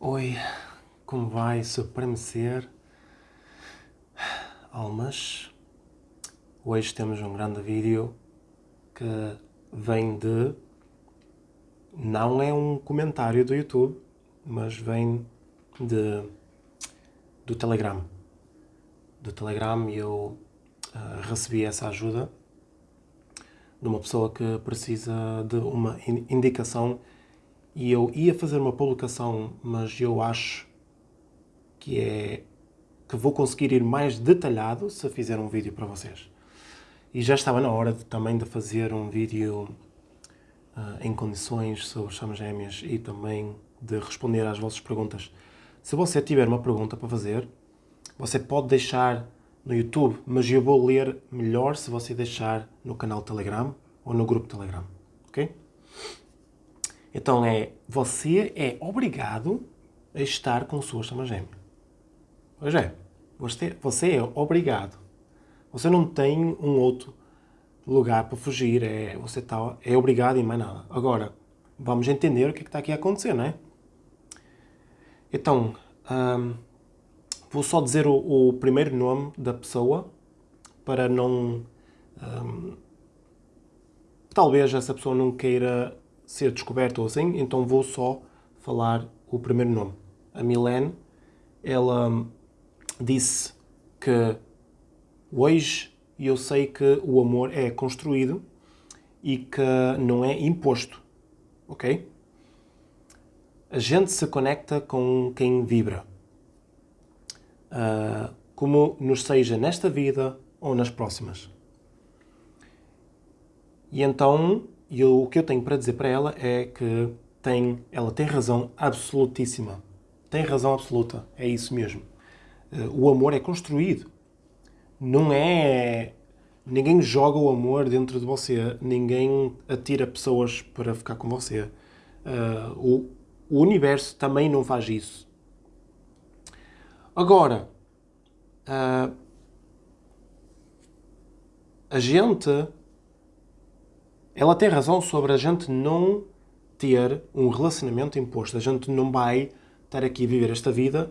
Oi, como vai supremacer? Almas, hoje temos um grande vídeo que vem de... Não é um comentário do YouTube, mas vem de, do Telegram. Do Telegram eu uh, recebi essa ajuda de uma pessoa que precisa de uma indicação e eu ia fazer uma publicação, mas eu acho que é que vou conseguir ir mais detalhado se fizer um vídeo para vocês. E já estava na hora de, também de fazer um vídeo uh, em condições sobre chamas gêmeas e também de responder às vossas perguntas. Se você tiver uma pergunta para fazer, você pode deixar no YouTube, mas eu vou ler melhor se você deixar no canal Telegram ou no grupo Telegram, ok? Então é, você é obrigado a estar com sua chama gêmea. Pois é, você, você é obrigado. Você não tem um outro lugar para fugir, é, você tá, é obrigado e mais nada. Agora, vamos entender o que, é está aqui a acontecer, não é? Então, hum, vou só dizer o, o, primeiro nome da pessoa para não... Hum, talvez essa pessoa não queira ser descoberto ou assim, então vou só falar o primeiro nome. A Milene, ela disse que hoje eu sei que o amor é construído e que não é imposto, ok? A gente se conecta com quem vibra. Uh, como nos seja nesta vida ou nas próximas. E então e o que eu tenho para dizer para ela é que tem, ela tem razão absolutíssima. Tem razão absoluta. É isso mesmo. Eh, o amor é construído. Não é... Ninguém joga o amor dentro de você. Ninguém atira pessoas para ficar com você. Uh, o, universo também não faz isso. Agora, uh, a gente ela tem razão sobre a gente não ter um relacionamento imposto. A gente não vai estar aqui a viver esta vida,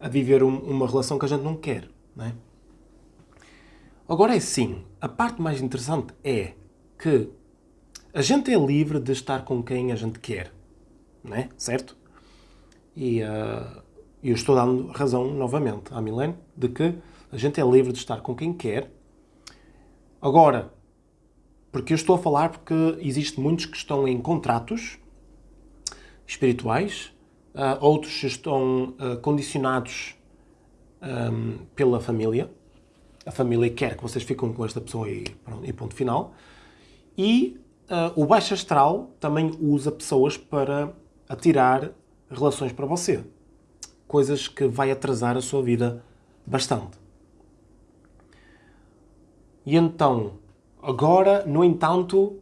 a viver um, uma relação que a gente não quer. Não é? Agora é sim, a parte mais interessante é que a gente é livre de estar com quem a gente quer. Não é? Certo? E uh, eu estou dando razão novamente à Milene de que a gente é livre de estar com quem quer. Agora, porque eu estou a falar porque existem muitos que estão em contratos espirituais, uh, outros estão uh, condicionados um, pela família. A família quer que vocês fiquem com esta pessoa e, pronto, e ponto final. E uh, o baixo astral também usa pessoas para atirar relações para você. Coisas que vai atrasar a sua vida bastante. E então, Agora, no entanto,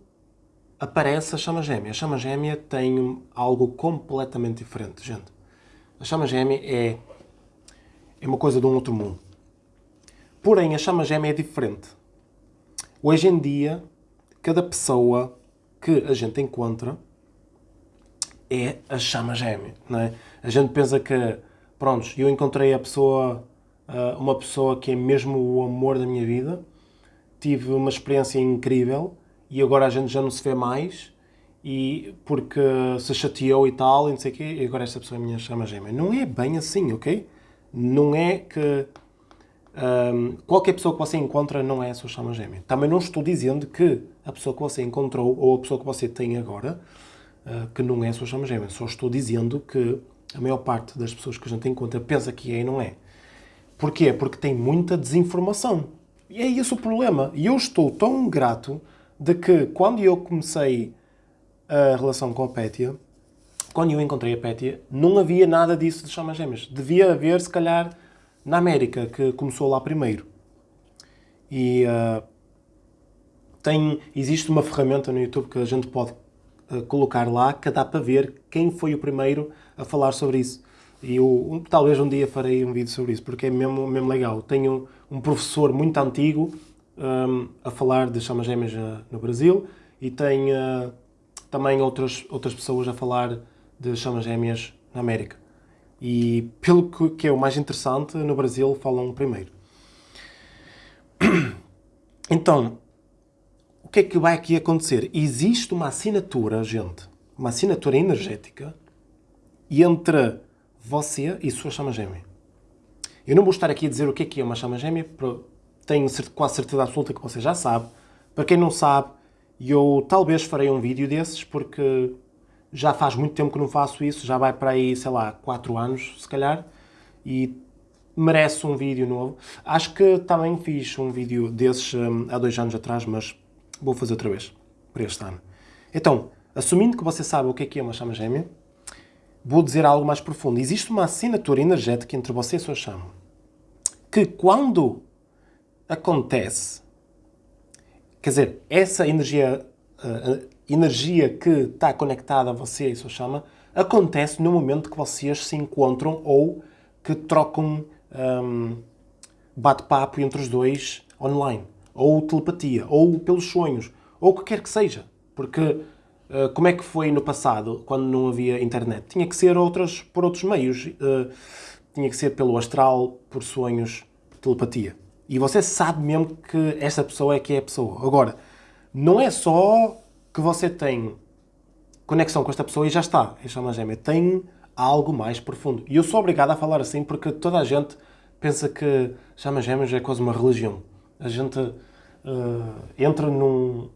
aparece a chama gêmea. A chama gêmea tem algo completamente diferente, gente. A chama gêmea é, é uma coisa de um outro mundo. Porém, a chama gêmea é diferente. Hoje em dia, cada pessoa que a gente encontra é a chama gêmea, não é? A gente pensa que, pronto, eu encontrei a pessoa, ah, uma pessoa que é mesmo o amor da minha vida, tive uma experiência incrível e agora a gente já não se vê mais e porque se chateou e tal e não sei o quê, e agora esta pessoa é minha chama gêmea. Não é bem assim, ok? Não é que um, qualquer pessoa que você encontra não é a sua chama gêmea. Também não estou dizendo que a pessoa que você encontrou ou a pessoa que você tem agora uh, que não é a sua chama gêmea. Só estou dizendo que a maior parte das pessoas que a gente encontra pensa que é e não é. Porquê? Porque tem muita desinformação. E é esse o problema. E eu estou tão grato de que quando eu comecei a relação com a Pétia, quando eu encontrei a Pétia, não havia nada disso de chamas gêmeas. Devia haver, se calhar, na América, que começou lá primeiro. E uh, tem, existe uma ferramenta no YouTube que a gente pode uh, colocar lá que dá para ver quem foi o primeiro a falar sobre isso. E eu, talvez um dia farei um vídeo sobre isso, porque é mesmo, mesmo legal. Tenho um professor muito antigo um, a falar de chamas gêmeas no Brasil e tenho uh, também outras, outras pessoas a falar de chamas gêmeas na América. E pelo que é o mais interessante, no Brasil falam primeiro. Então, o que é que vai aqui acontecer? Existe uma assinatura, gente, uma assinatura energética entre você e sua chama gêmea. Eu não vou estar aqui a dizer o que é que é uma chama gêmea, tenho quase certeza absoluta que você já sabe. Para quem não sabe, eu talvez farei um vídeo desses, porque já faz muito tempo que não faço isso, já vai para aí, sei lá, 4 anos, se calhar, e merece um vídeo novo. Acho que também fiz um vídeo desses um, há dois anos atrás, mas vou fazer outra vez, para este ano. Então, assumindo que você sabe o que é, que é uma chama gêmea, vou dizer algo mais profundo. Existe uma assinatura energética entre você e sua chama, que quando acontece, quer dizer, essa energia, uh, energia que está conectada a você e sua chama, acontece no momento que vocês se encontram ou que trocam um, bate-papo entre os dois online, ou telepatia, ou pelos sonhos, ou o que quer que seja. Porque como é que foi no passado, quando não havia internet? Tinha que ser por outros meios. Uh, tinha que ser pelo astral, por sonhos, telepatia. E você sabe mesmo que esta pessoa é que é a pessoa. Agora, não é só que você tem conexão com esta pessoa e já está, é chama gêmea. Tem algo mais profundo. E eu sou obrigado a falar assim porque toda a gente pensa que chama gêmeos é quase uma religião. A gente uh, entra num,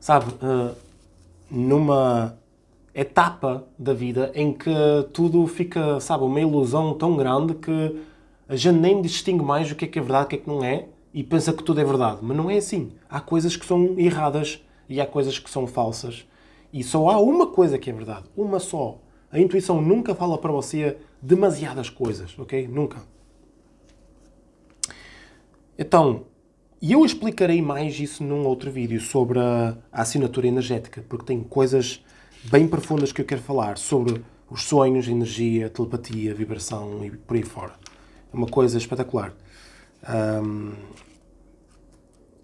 sabe, uh, numa etapa da vida em que tudo fica, sabe, uma ilusão tão grande que a gente nem distingue mais o que é que é verdade, o que é que não é, e pensa que tudo é verdade. Mas não é assim. Há coisas que são erradas e há coisas que são falsas. E só há uma coisa que é verdade. Uma só. A intuição nunca fala para você demasiadas coisas, ok? Nunca. Então, eu explicarei mais isso num outro vídeo sobre a, assinatura energética, porque tem coisas bem profundas que eu quero falar sobre os sonhos, energia, telepatia, vibração e por aí fora. É uma coisa espetacular. Um,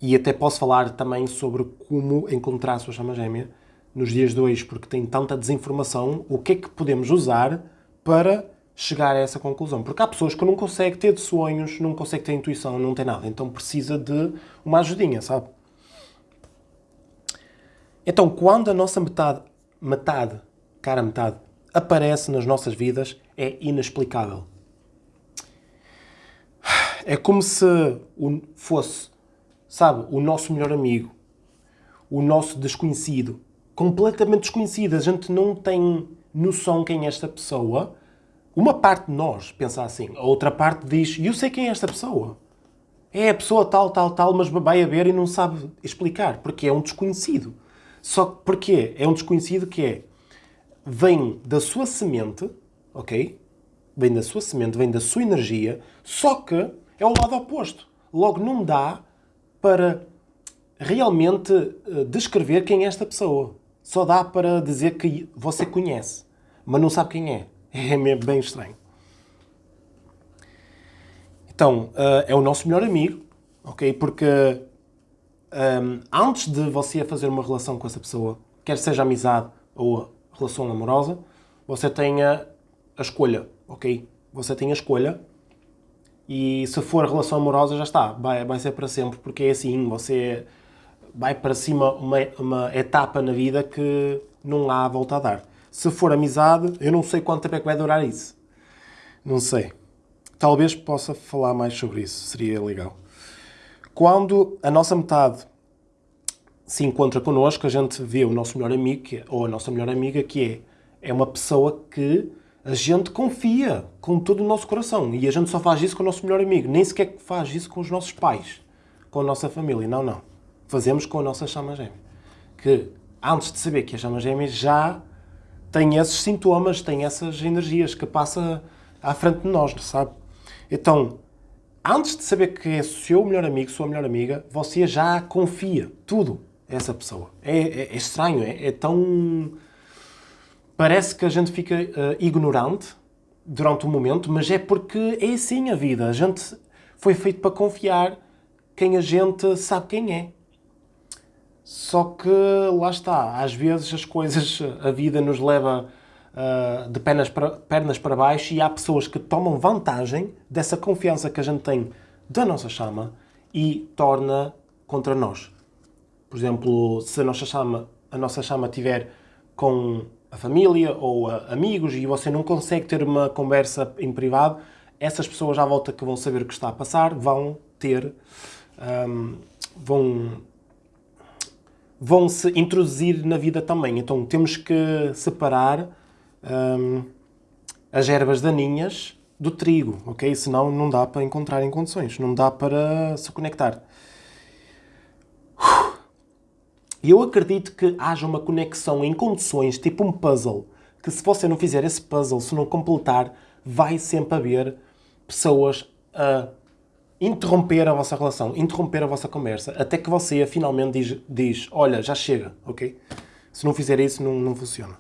e até posso falar também sobre como encontrar a sua chama gêmea nos dias de hoje, porque tem tanta desinformação, o que é que podemos usar para chegar a essa conclusão? Porque há pessoas que não conseguem ter sonhos, não conseguem ter intuição, não tem nada, então precisa de uma ajudinha, sabe? Então, quando a nossa metade, metade, cara metade, aparece nas nossas vidas, é inexplicável. É como se fosse, sabe, o nosso melhor amigo, o nosso desconhecido, completamente desconhecida, a gente não tem noção quem é esta pessoa. Uma parte de nós pensa assim, a outra parte diz, eu sei quem é esta pessoa. É a pessoa tal, tal, tal, mas vai a ver e não sabe explicar, porque é um desconhecido. Só que porquê? É um desconhecido que é, vem da sua semente, ok? Vem da sua semente, vem da sua energia, só que é o lado oposto. Logo, não dá para realmente eh, descrever quem é esta pessoa só dá para dizer que você conhece, mas não sabe quem é. É bem estranho. Então, uh, é o nosso melhor amigo, ok? Porque um, antes de você fazer uma relação com essa pessoa, quer seja amizade ou relação amorosa, você tem a, a escolha, ok? Você tem a escolha e se for relação amorosa já está, vai, vai ser para sempre, porque é assim, você vai para cima uma, uma etapa na vida que não há volta a dar. Se for amizade, eu não sei quanto tempo é que vai durar isso. Não sei. Talvez possa falar mais sobre isso, seria legal. Quando a nossa metade se encontra connosco, a gente vê o nosso melhor amigo, é, ou a nossa melhor amiga, que é, é uma pessoa que a gente confia com todo o nosso coração. E a gente só faz isso com o nosso melhor amigo. Nem sequer faz isso com os nossos pais, com a nossa família. Não, não fazemos com a nossa chama gêmea. Que antes de saber que a chama gêmea já tem esses sintomas, tem essas energias que passa à frente de nós, sabe? Então, antes de saber que é seu melhor amigo, sua melhor amiga, você já confia tudo a essa pessoa. É, é, é estranho, é, é, tão... Parece que a gente fica uh, ignorante durante um momento, mas é porque é assim a vida. A gente foi feito para confiar quem a gente sabe quem é. Só que lá está, às vezes as coisas, a vida nos leva uh, de pernas para, pernas para baixo e há pessoas que tomam vantagem dessa confiança que a gente tem da nossa chama e torna contra nós. Por exemplo, se a nossa chama, a nossa chama tiver com a família ou a amigos e você não consegue ter uma conversa em privado, essas pessoas à volta que vão saber o que está a passar vão ter, um, vão, vão se introduzir na vida também. Então temos que separar um, as ervas daninhas do trigo, ok? Senão não dá para encontrar em condições, não dá para se conectar. E eu acredito que haja uma conexão em condições, tipo um puzzle, que se você não fizer esse puzzle, se não completar, vai sempre haver pessoas a interromper a vossa relação, interromper a vossa conversa, até que você finalmente diz, diz olha, já chega, ok? Se não fizer isso, não, não funciona.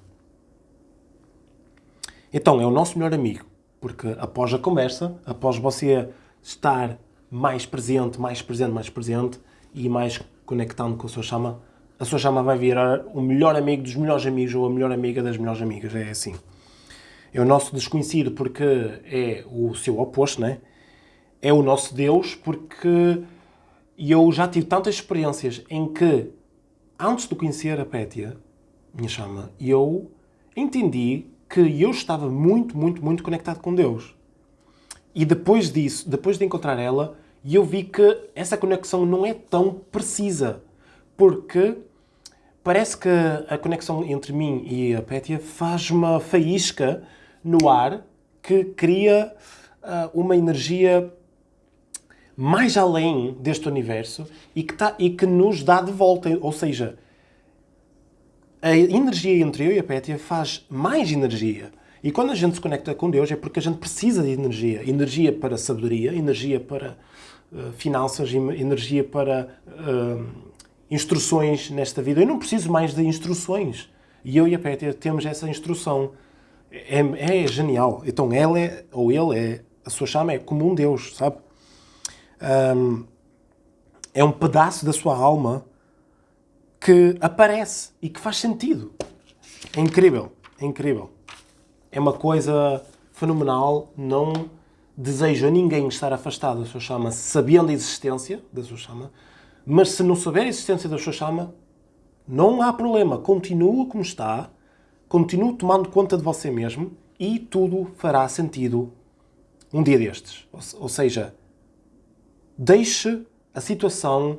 Então, é o nosso melhor amigo, porque após a conversa, após você estar mais presente, mais presente, mais presente e mais conectando com a sua chama, a sua chama vai virar o melhor amigo dos melhores amigos ou a melhor amiga das melhores amigas. É assim. É o nosso desconhecido porque é o seu oposto, né? É o nosso Deus porque eu já tive tantas experiências em que, antes de conhecer a Pétia, minha chama, eu entendi que eu estava muito, muito, muito conectado com Deus. E depois disso, depois de encontrar ela, eu vi que essa conexão não é tão precisa. Porque parece que a conexão entre mim e a Pétia faz uma faísca no ar que cria uh, uma energia mais além deste universo e que, tá, e que nos dá de volta. Ou seja, a energia entre eu e a Pétia faz mais energia. E quando a gente se conecta com Deus é porque a gente precisa de energia. Energia para sabedoria, energia para uh, finanças, energia para... Uh, instruções nesta vida. Eu não preciso mais de instruções. E eu e a Pétia temos essa instrução. É, é, genial. Então ela é, ou ele é, a sua chama é como um Deus, sabe? Um, é um pedaço da sua alma que aparece e que faz sentido. É incrível, é incrível. É uma coisa fenomenal. Não desejo a ninguém estar afastado da sua chama, sabendo a existência da sua chama, mas se não souber a existência da sua chama, não há problema. Continua como está, continue tomando conta de você mesmo e tudo fará sentido um dia destes. Ou, seja, deixe a situação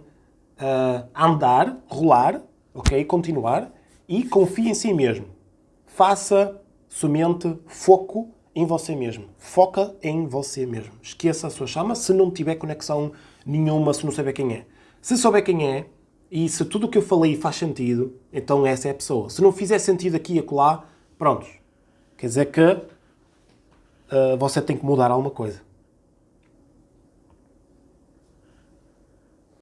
uh, andar, rolar, ok? Continuar e confie em si mesmo. Faça somente foco em você mesmo. Foca em você mesmo. Esqueça a sua chama se não tiver conexão nenhuma, se não saber quem é. Se souber quem é, e se tudo o que eu falei faz sentido, então essa é a pessoa. Se não fizer sentido aqui e acolá, pronto. Quer dizer que uh, você tem que mudar alguma coisa.